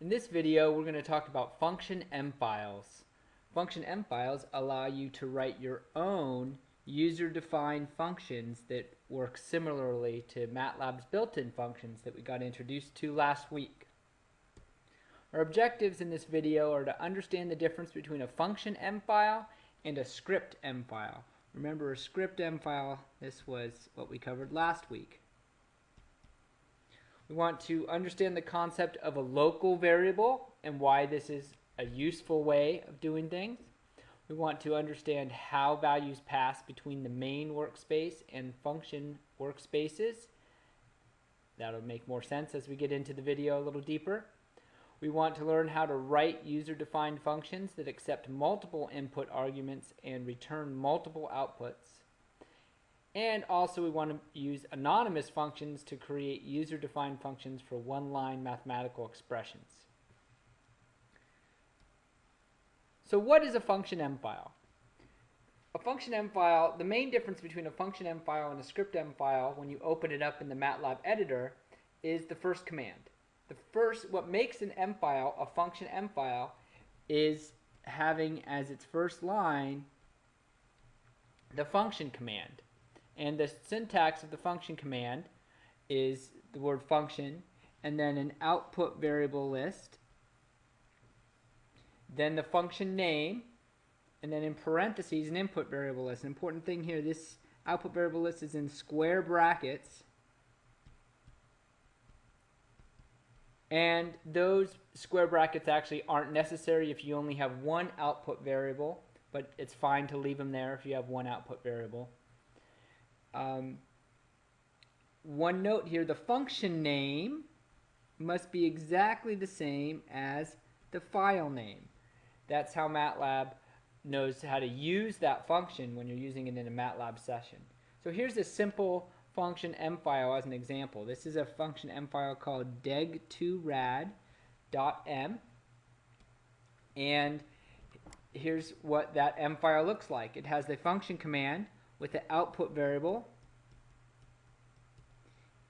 In this video, we're going to talk about function M files. Function M files allow you to write your own user-defined functions that work similarly to MATLAB's built-in functions that we got introduced to last week. Our objectives in this video are to understand the difference between a function M file and a script M file. Remember a script M file, this was what we covered last week. We want to understand the concept of a local variable and why this is a useful way of doing things. We want to understand how values pass between the main workspace and function workspaces. That'll make more sense as we get into the video a little deeper. We want to learn how to write user-defined functions that accept multiple input arguments and return multiple outputs. And also we want to use anonymous functions to create user-defined functions for one-line mathematical expressions. So what is a function M file? A function M file, the main difference between a function M file and a script M file when you open it up in the MATLAB editor is the first command. The first, what makes an M file a function M file is having as its first line the function command. And the syntax of the function command is the word function and then an output variable list, then the function name, and then in parentheses an input variable list. An important thing here, this output variable list is in square brackets. And those square brackets actually aren't necessary if you only have one output variable, but it's fine to leave them there if you have one output variable. Um, one note here, the function name must be exactly the same as the file name. That's how MATLAB knows how to use that function when you're using it in a MATLAB session. So here's a simple function M file as an example. This is a function M file called deg2rad.m and here's what that M file looks like. It has the function command with the output variable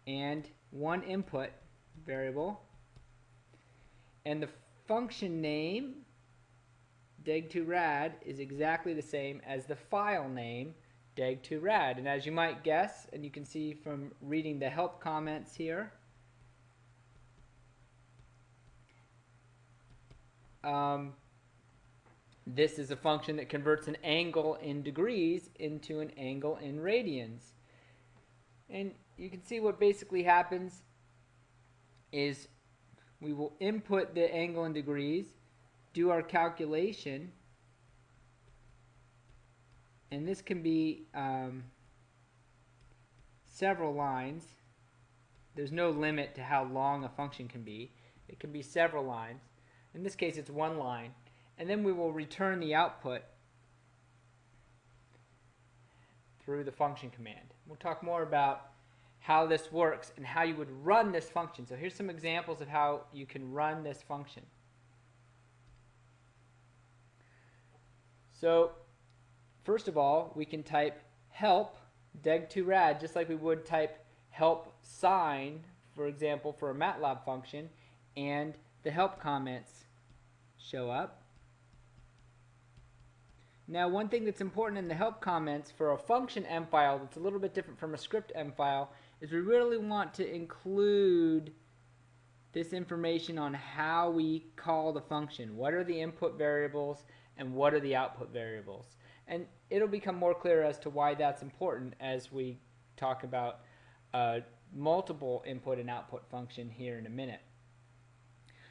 and one input variable. And the function name deg2rad is exactly the same as the file name deg2rad. And as you might guess and you can see from reading the help comments here um, this is a function that converts an angle in degrees into an angle in radians. And you can see what basically happens is we will input the angle in degrees, do our calculation, and this can be um, several lines. There's no limit to how long a function can be. It can be several lines. In this case, it's one line and then we will return the output through the function command. We'll talk more about how this works and how you would run this function. So here's some examples of how you can run this function. So first of all, we can type help deg2rad just like we would type help sign, for example, for a MATLAB function, and the help comments show up. Now one thing that's important in the help comments for a function M file that's a little bit different from a script M file is we really want to include this information on how we call the function. What are the input variables and what are the output variables? And it'll become more clear as to why that's important as we talk about a multiple input and output function here in a minute.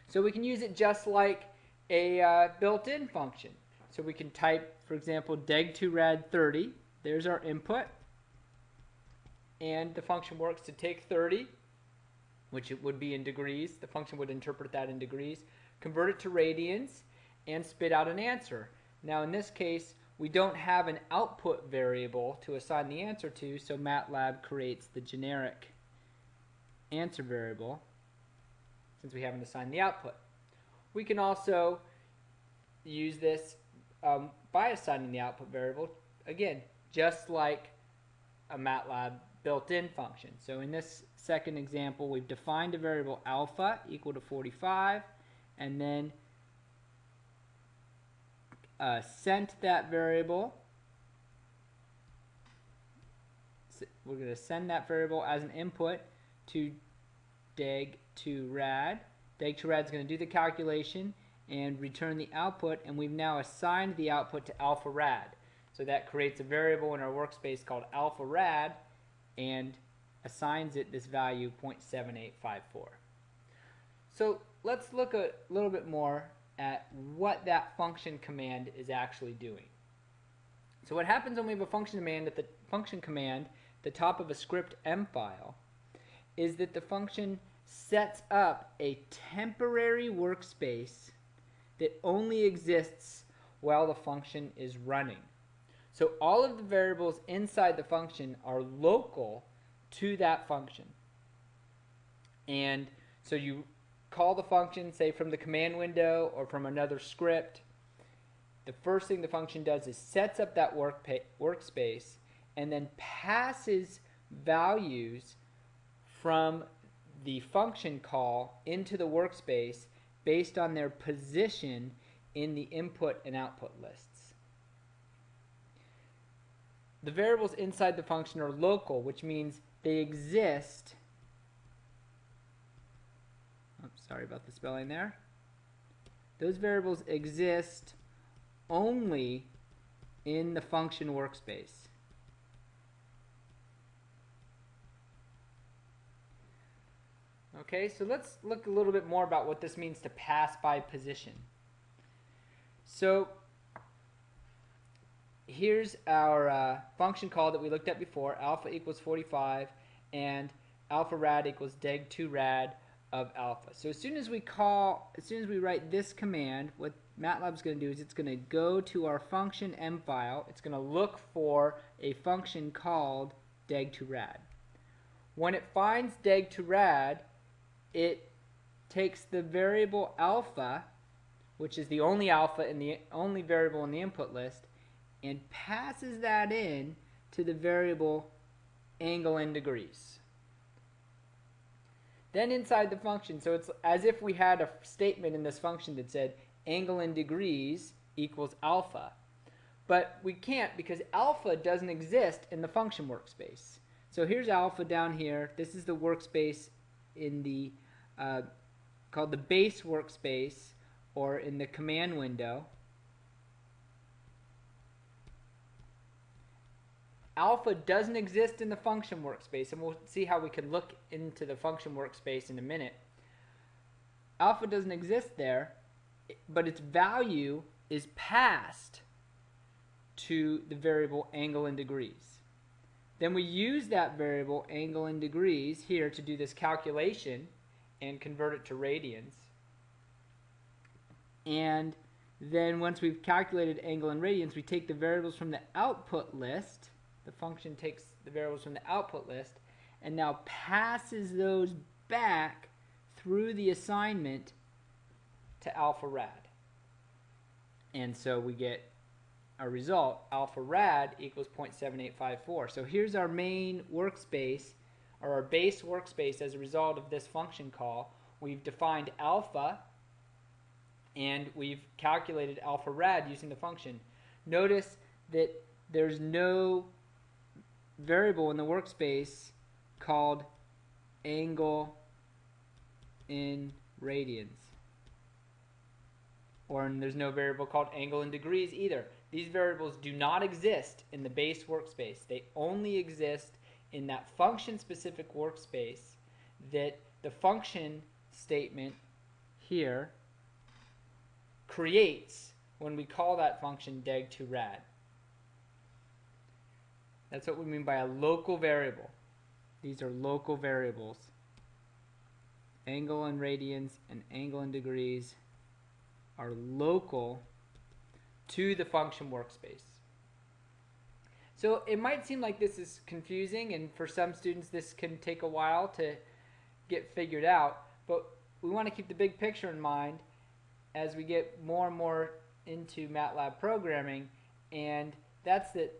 So we can use it just like a uh, built-in function. So we can type, for example, deg2rad30. There's our input. And the function works to take 30, which it would be in degrees. The function would interpret that in degrees, convert it to radians, and spit out an answer. Now in this case, we don't have an output variable to assign the answer to, so MATLAB creates the generic answer variable since we haven't assigned the output. We can also use this um, by assigning the output variable, again, just like a MATLAB built-in function. So in this second example, we've defined a variable alpha equal to 45, and then uh, sent that variable. We're going to send that variable as an input to deg to rad. Deg to rad is going to do the calculation and return the output, and we've now assigned the output to alpha rad. So that creates a variable in our workspace called alpha rad and assigns it this value 0.7854. So let's look a little bit more at what that function command is actually doing. So what happens when we have a function command at the function command the top of a script M file is that the function sets up a temporary workspace that only exists while the function is running. So all of the variables inside the function are local to that function. And so you call the function, say from the command window or from another script. The first thing the function does is sets up that work workspace and then passes values from the function call into the workspace based on their position in the input and output lists. The variables inside the function are local, which means they exist. Sorry about the spelling there. Those variables exist only in the function workspace. Okay, so let's look a little bit more about what this means to pass by position. So here's our uh, function call that we looked at before, alpha equals 45, and alpha rad equals deg2 rad of alpha. So as soon as we call, as soon as we write this command, what MATLAB's going to do is it's going to go to our function m file. It's going to look for a function called deg2rad. When it finds deg2rad, it takes the variable alpha, which is the only alpha in the only variable in the input list, and passes that in to the variable angle in degrees. Then inside the function, so it's as if we had a statement in this function that said angle in degrees equals alpha. But we can't because alpha doesn't exist in the function workspace. So here's alpha down here. This is the workspace in the uh, called the base workspace or in the command window. Alpha doesn't exist in the function workspace, and we'll see how we can look into the function workspace in a minute. Alpha doesn't exist there, but its value is passed to the variable angle in degrees. Then we use that variable angle in degrees here to do this calculation and convert it to radians. And then once we've calculated angle in radians, we take the variables from the output list. The function takes the variables from the output list and now passes those back through the assignment to alpha rad. And so we get our result, alpha rad equals 0.7854. So here's our main workspace or our base workspace as a result of this function call. We've defined alpha and we've calculated alpha rad using the function. Notice that there's no variable in the workspace called angle in radians. Or there's no variable called angle in degrees either. These variables do not exist in the base workspace. They only exist in that function specific workspace that the function statement here creates when we call that function deg2rad. That's what we mean by a local variable. These are local variables. Angle in radians and angle in degrees are local to the function workspace. So it might seem like this is confusing, and for some students this can take a while to get figured out, but we want to keep the big picture in mind as we get more and more into MATLAB programming, and that's that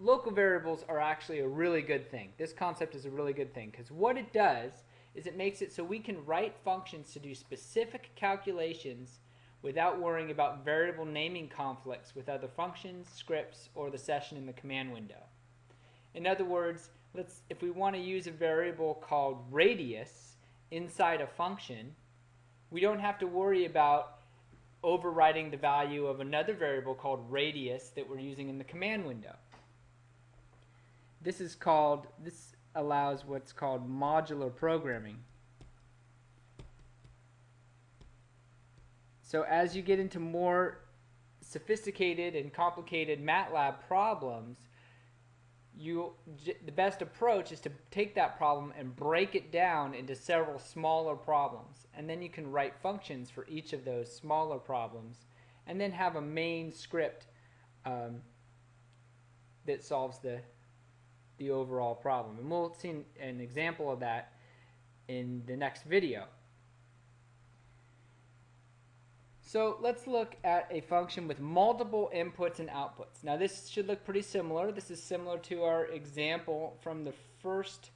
local variables are actually a really good thing. This concept is a really good thing because what it does is it makes it so we can write functions to do specific calculations without worrying about variable naming conflicts with other functions, scripts, or the session in the command window. In other words, let's if we want to use a variable called radius inside a function, we don't have to worry about overriding the value of another variable called radius that we're using in the command window. This is called this allows what's called modular programming. So as you get into more sophisticated and complicated MATLAB problems, you the best approach is to take that problem and break it down into several smaller problems. And then you can write functions for each of those smaller problems and then have a main script um, that solves the the overall problem. And we'll see an example of that in the next video So let's look at a function with multiple inputs and outputs. Now this should look pretty similar. This is similar to our example from the first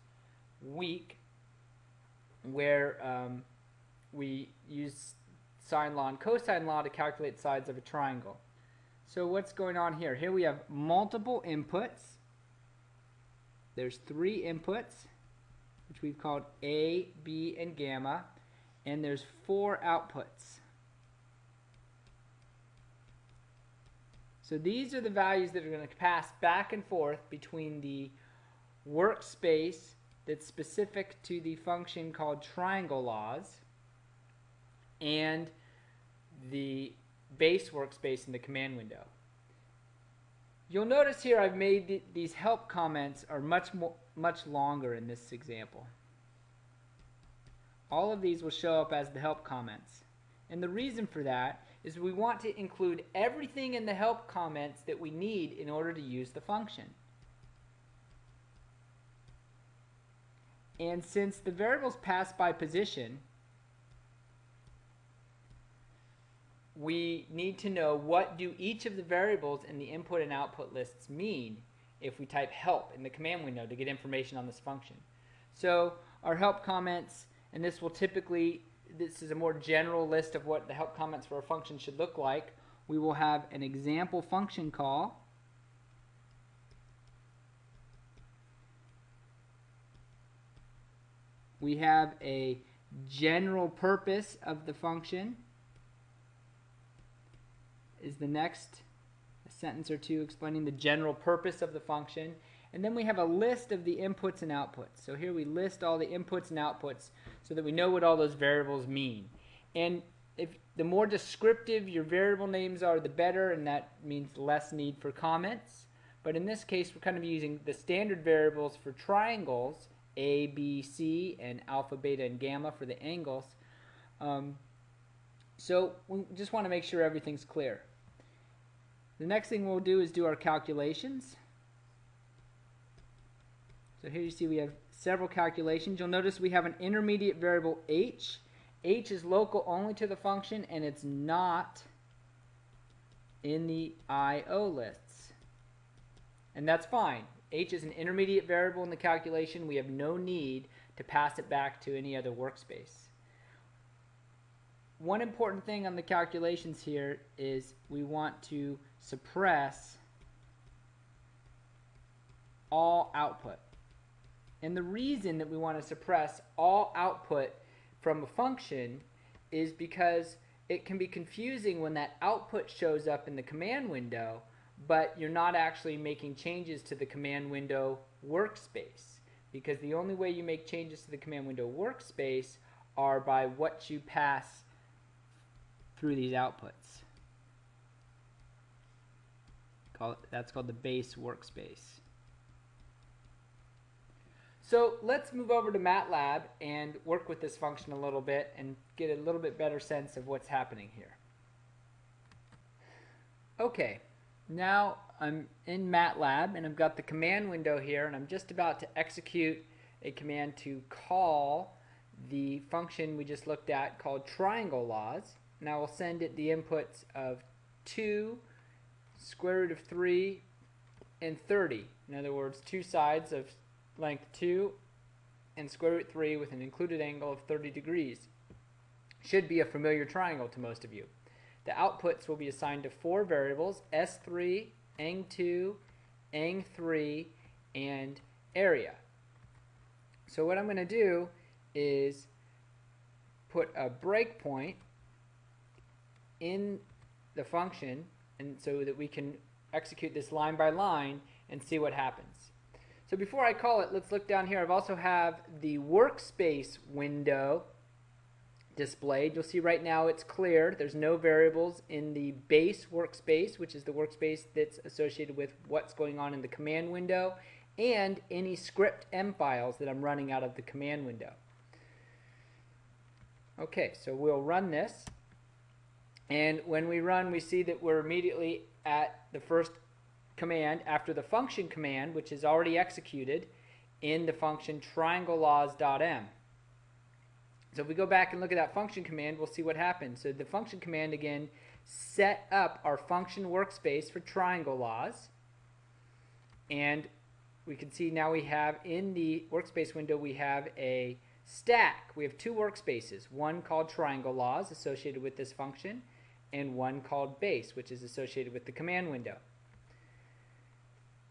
week where um, we use sine law and cosine law to calculate sides of a triangle. So what's going on here? Here we have multiple inputs. There's three inputs, which we've called A, B, and gamma, and there's four outputs. So these are the values that are going to pass back and forth between the workspace that's specific to the function called triangle laws and the base workspace in the command window. You'll notice here I've made the, these help comments are much more, much longer in this example. All of these will show up as the help comments. And the reason for that is we want to include everything in the help comments that we need in order to use the function. And since the variables pass by position, we need to know what do each of the variables in the input and output lists mean if we type help in the command window to get information on this function. So our help comments, and this will typically this is a more general list of what the help comments for a function should look like. We will have an example function call. We have a general purpose of the function is the next sentence or two explaining the general purpose of the function. And then we have a list of the inputs and outputs. So here we list all the inputs and outputs so that we know what all those variables mean. And if the more descriptive your variable names are, the better, and that means less need for comments. But in this case, we're kind of using the standard variables for triangles, A, B, C, and alpha, beta, and gamma for the angles. Um, so we just want to make sure everything's clear. The next thing we'll do is do our calculations. So here you see we have several calculations. You'll notice we have an intermediate variable h. h is local only to the function and it's not in the I.O. lists. And that's fine. h is an intermediate variable in the calculation. We have no need to pass it back to any other workspace. One important thing on the calculations here is we want to suppress all output. And the reason that we want to suppress all output from a function is because it can be confusing when that output shows up in the command window, but you're not actually making changes to the command window workspace. Because the only way you make changes to the command window workspace are by what you pass through these outputs. that's called the base workspace. So let's move over to MATLAB and work with this function a little bit and get a little bit better sense of what's happening here. Okay, now I'm in MATLAB and I've got the command window here and I'm just about to execute a command to call the function we just looked at called triangle laws. Now we'll send it the inputs of 2, square root of 3, and 30. In other words, two sides of length 2 and square root 3 with an included angle of 30 degrees. Should be a familiar triangle to most of you. The outputs will be assigned to four variables, S3, Ang2, Ang3, and area. So what I'm going to do is put a breakpoint in the function and so that we can execute this line by line and see what happens. So before I call it, let's look down here. I've also have the workspace window displayed. You'll see right now it's cleared. There's no variables in the base workspace, which is the workspace that's associated with what's going on in the command window, and any script M files that I'm running out of the command window. Okay, so we'll run this. And when we run, we see that we're immediately at the first command after the function command, which is already executed in the function triangleLaws.m. So if we go back and look at that function command, we'll see what happens. So the function command again set up our function workspace for triangle laws. And we can see now we have in the workspace window we have a stack. We have two workspaces, one called triangle laws associated with this function and one called base which is associated with the command window.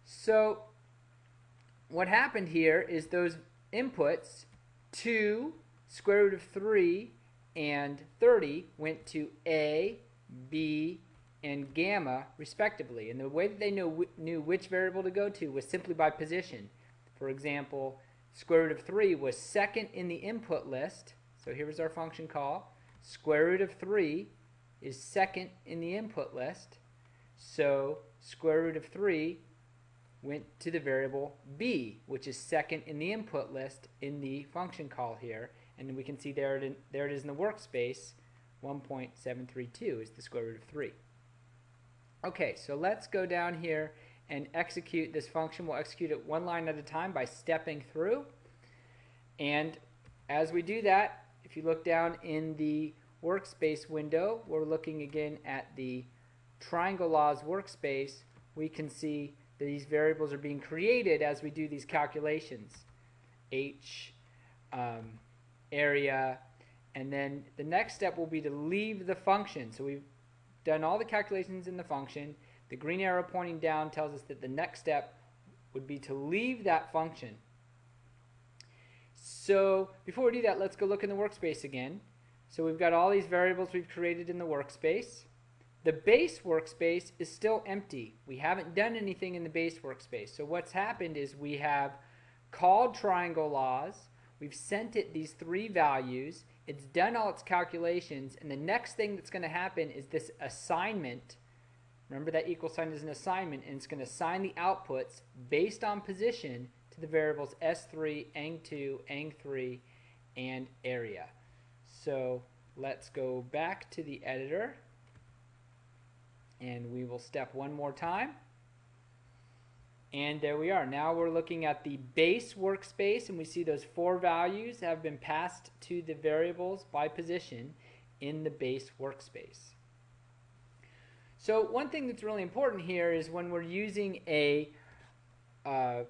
So what happened here is those inputs 2, square root of 3, and 30 went to A, B, and gamma respectively. And the way that they know, knew which variable to go to was simply by position. For example, square root of 3 was second in the input list. So here was our function call. Square root of 3 is second in the input list. So square root of 3 went to the variable b, which is second in the input list in the function call here. And we can see there it, in, there it is in the workspace. 1.732 is the square root of 3. Okay, so let's go down here and execute this function. We'll execute it one line at a time by stepping through. And as we do that, if you look down in the workspace window, we're looking again at the triangle laws workspace, we can see these variables are being created as we do these calculations. H, um, area, and then the next step will be to leave the function. So we've done all the calculations in the function. The green arrow pointing down tells us that the next step would be to leave that function. So before we do that, let's go look in the workspace again. So we've got all these variables we've created in the workspace. The base workspace is still empty. We haven't done anything in the base workspace. So what's happened is we have called triangle laws. We've sent it these three values. It's done all its calculations. And the next thing that's going to happen is this assignment. Remember that equal sign is an assignment. And it's going to assign the outputs based on position to the variables S3, Ang2, Ang3, and area. So let's go back to the editor and we will step one more time. And there we are. Now we're looking at the base workspace and we see those four values have been passed to the variables by position in the base workspace. So one thing that's really important here is when we're using a uh,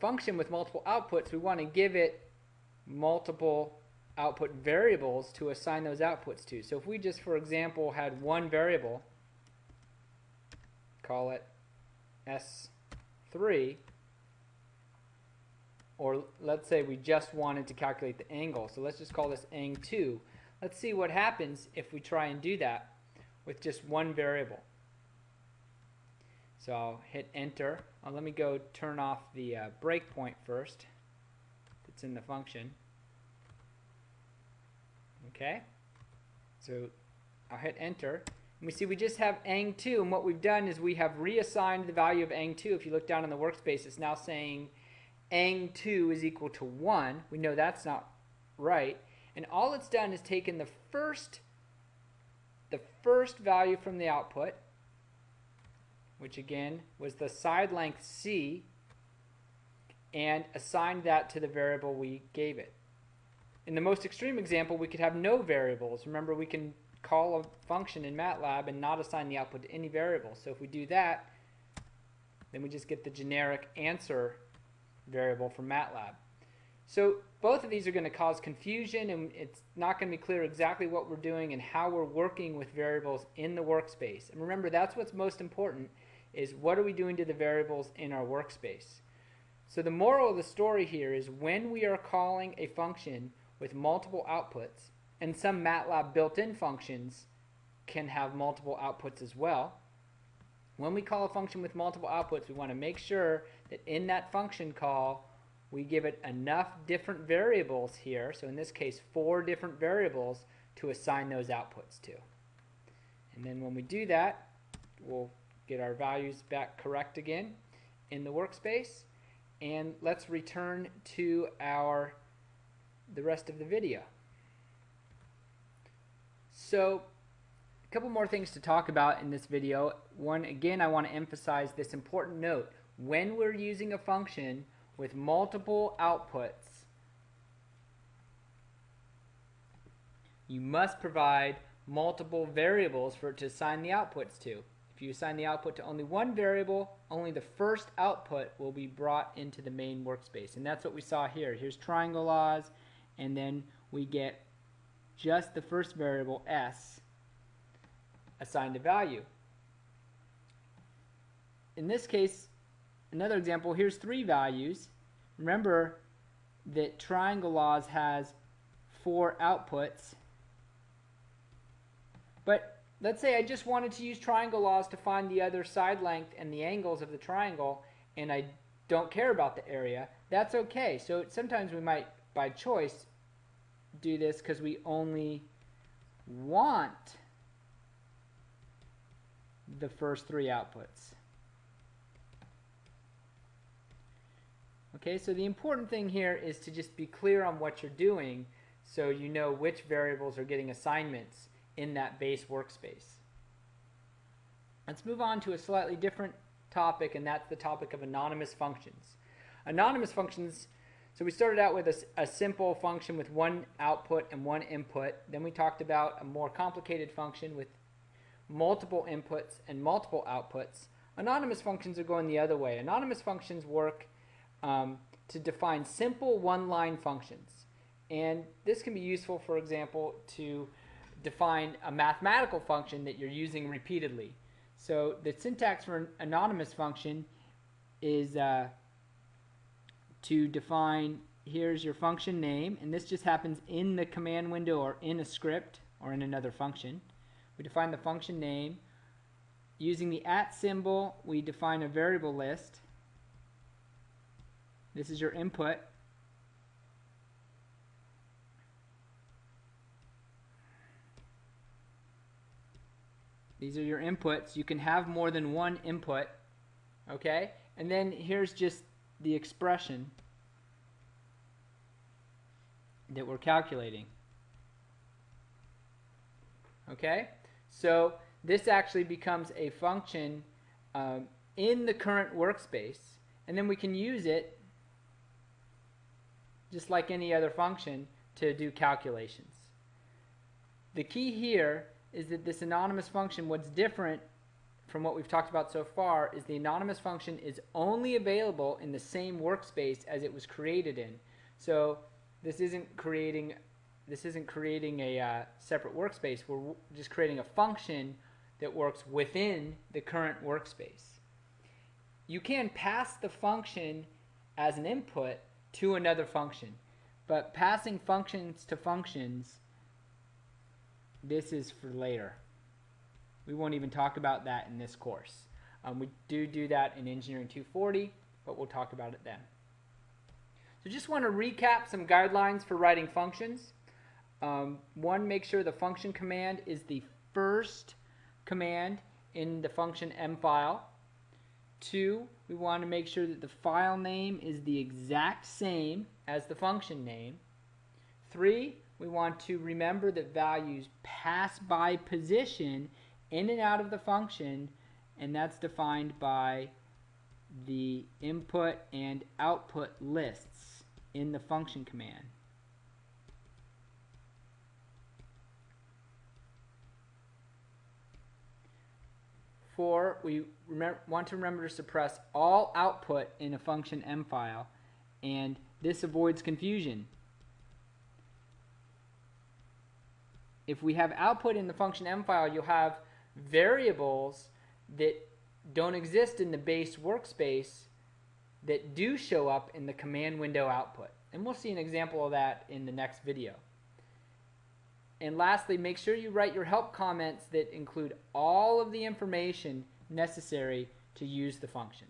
function with multiple outputs, we want to give it multiple output variables to assign those outputs to. So if we just, for example, had one variable, call it S3, or let's say we just wanted to calculate the angle. So let's just call this ang2. Let's see what happens if we try and do that with just one variable. So I'll hit enter. Uh, let me go turn off the uh, breakpoint first that's in the function. Okay, so I'll hit enter. And we see we just have ang2, and what we've done is we have reassigned the value of ang2. If you look down in the workspace, it's now saying ang2 is equal to 1. We know that's not right. And all it's done is taken the first, the first value from the output, which again was the side length c, and assigned that to the variable we gave it. In the most extreme example, we could have no variables. Remember, we can call a function in MATLAB and not assign the output to any variable. So if we do that, then we just get the generic answer variable from MATLAB. So both of these are going to cause confusion and it's not going to be clear exactly what we're doing and how we're working with variables in the workspace. And remember, that's what's most important is what are we doing to the variables in our workspace. So the moral of the story here is when we are calling a function with multiple outputs, and some MATLAB built-in functions can have multiple outputs as well. When we call a function with multiple outputs, we want to make sure that in that function call, we give it enough different variables here, so in this case four different variables, to assign those outputs to. And then when we do that, we'll get our values back correct again in the workspace. And let's return to our the rest of the video. So a couple more things to talk about in this video. One, again, I want to emphasize this important note. When we're using a function, with multiple outputs, you must provide multiple variables for it to assign the outputs to. If you assign the output to only one variable, only the first output will be brought into the main workspace. And that's what we saw here. Here's triangle laws, and then we get just the first variable, s, assigned a value. In this case, Another example, here's three values. Remember that triangle laws has four outputs. But let's say I just wanted to use triangle laws to find the other side length and the angles of the triangle and I don't care about the area. That's okay. So sometimes we might, by choice, do this because we only want the first three outputs. Okay, so the important thing here is to just be clear on what you're doing so you know which variables are getting assignments in that base workspace. Let's move on to a slightly different topic and that's the topic of anonymous functions. Anonymous functions, so we started out with a, a simple function with one output and one input. Then we talked about a more complicated function with multiple inputs and multiple outputs. Anonymous functions are going the other way. Anonymous functions work um, to define simple one-line functions. And this can be useful, for example, to define a mathematical function that you're using repeatedly. So the syntax for an anonymous function is uh, to define, here's your function name, and this just happens in the command window or in a script or in another function. We define the function name. Using the at symbol, we define a variable list. This is your input. These are your inputs. You can have more than one input. Okay? And then here's just the expression that we're calculating. Okay? So this actually becomes a function um, in the current workspace and then we can use it just like any other function, to do calculations. The key here is that this anonymous function, what's different from what we've talked about so far, is the anonymous function is only available in the same workspace as it was created in. So this isn't creating this isn't creating a uh, separate workspace. We're just creating a function that works within the current workspace. You can pass the function as an input to another function. But passing functions to functions, this is for later. We won't even talk about that in this course. Um, we do do that in Engineering 240, but we'll talk about it then. So just want to recap some guidelines for writing functions. Um, one, make sure the function command is the first command in the function m file. Two, we want to make sure that the file name is the exact same as the function name. Three, we want to remember that values pass by position in and out of the function, and that's defined by the input and output lists in the function command. Four, we want to remember to suppress all output in a function m file and This avoids confusion. If we have output in the function m file, you'll have variables that don't exist in the base workspace that do show up in the command window output. And we'll see an example of that in the next video. And lastly, make sure you write your help comments that include all of the information necessary to use the function.